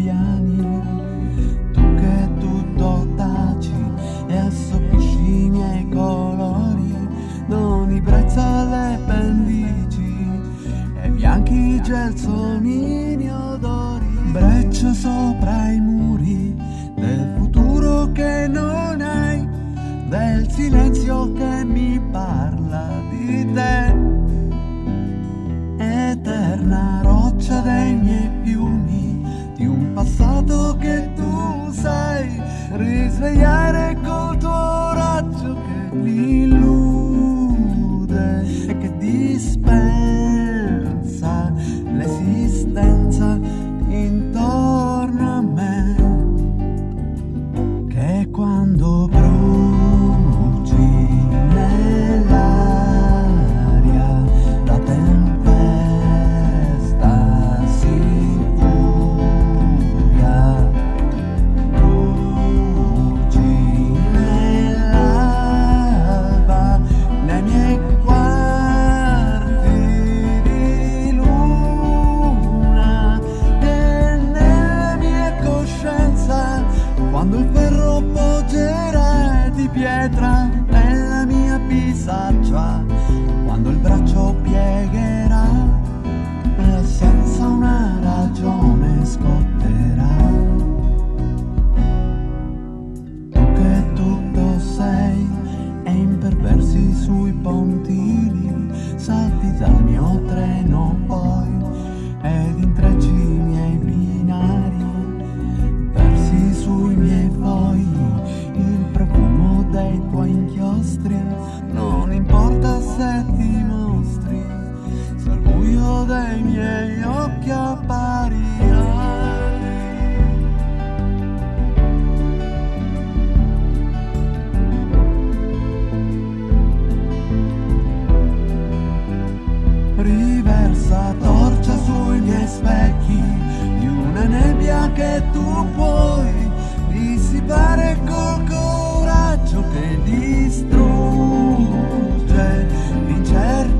gabbiani, tu che tutto taci e assoppisci i miei colori, doni brezza alle pendici e bianchi gelsomini odori, breccia sopra i muri del futuro che non hai, del silenzio che mi parla di te. Eterna roccia Três veiares treno poi ed intrecci i miei binari versi sui miei fogli il profumo dei tuoi inchiostri. Non importa se ti mostri se al buio dei miei occhi rabbia che tu puoi dissipare col coraggio che distrugge l'incertezza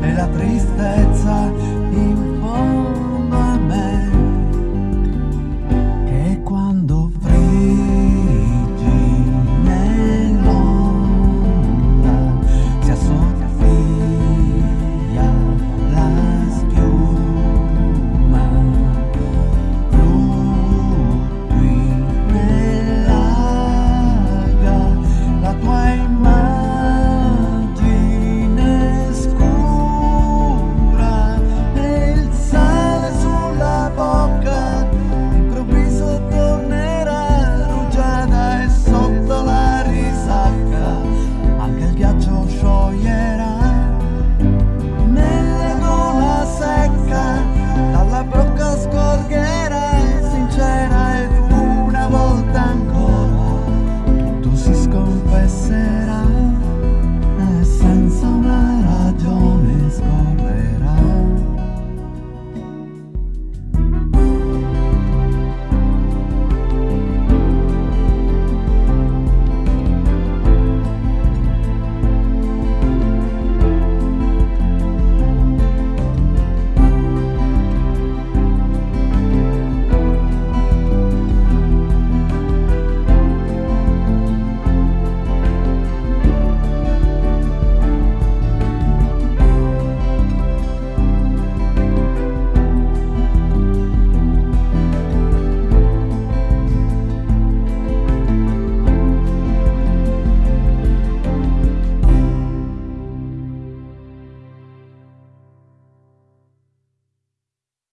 e la tristezza.